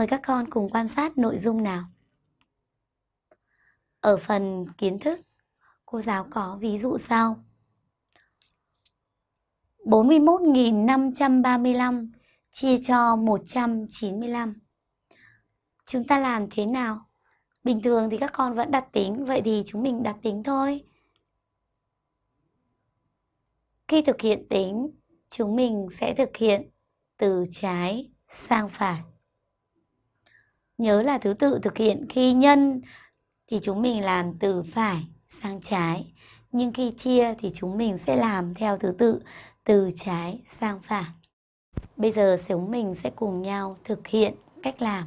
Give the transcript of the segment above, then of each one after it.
Mời các con cùng quan sát nội dung nào. Ở phần kiến thức, cô giáo có ví dụ sau. 41.535 chia cho 195. Chúng ta làm thế nào? Bình thường thì các con vẫn đặt tính, vậy thì chúng mình đặt tính thôi. Khi thực hiện tính, chúng mình sẽ thực hiện từ trái sang phải. Nhớ là thứ tự thực hiện khi nhân thì chúng mình làm từ phải sang trái. Nhưng khi chia thì chúng mình sẽ làm theo thứ tự từ trái sang phải. Bây giờ chúng mình sẽ cùng nhau thực hiện cách làm.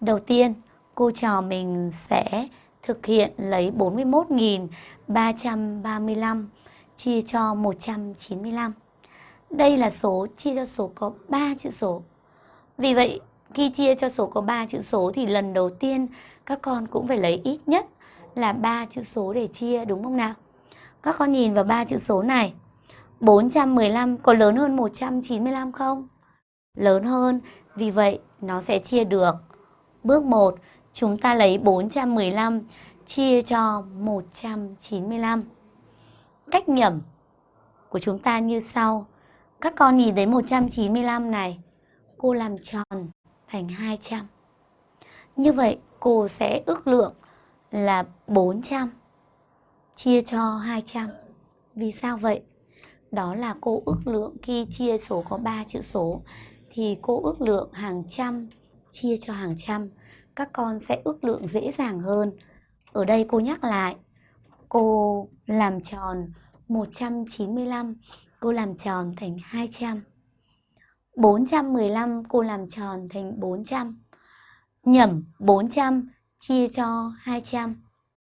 Đầu tiên, cô trò mình sẽ thực hiện lấy 41.335 chia cho 195. Đây là số chia cho số có 3 chữ số. Vì vậy, khi chia cho số có 3 chữ số thì lần đầu tiên các con cũng phải lấy ít nhất là 3 chữ số để chia đúng không nào? Các con nhìn vào 3 chữ số này. 415 có lớn hơn 195 không? Lớn hơn, vì vậy nó sẽ chia được. Bước 1, chúng ta lấy 415 chia cho 195. Cách nhẩm của chúng ta như sau. Các con nhìn thấy 195 này, cô làm tròn thành 200. Như vậy cô sẽ ước lượng là 400 chia cho 200. Vì sao vậy? Đó là cô ước lượng khi chia số có 3 chữ số thì cô ước lượng hàng trăm chia cho hàng trăm. Các con sẽ ước lượng dễ dàng hơn. Ở đây cô nhắc lại, cô làm tròn 195, cô làm tròn thành 200. 415 cô làm tròn thành 400. Nhẩm 400 chia cho 200.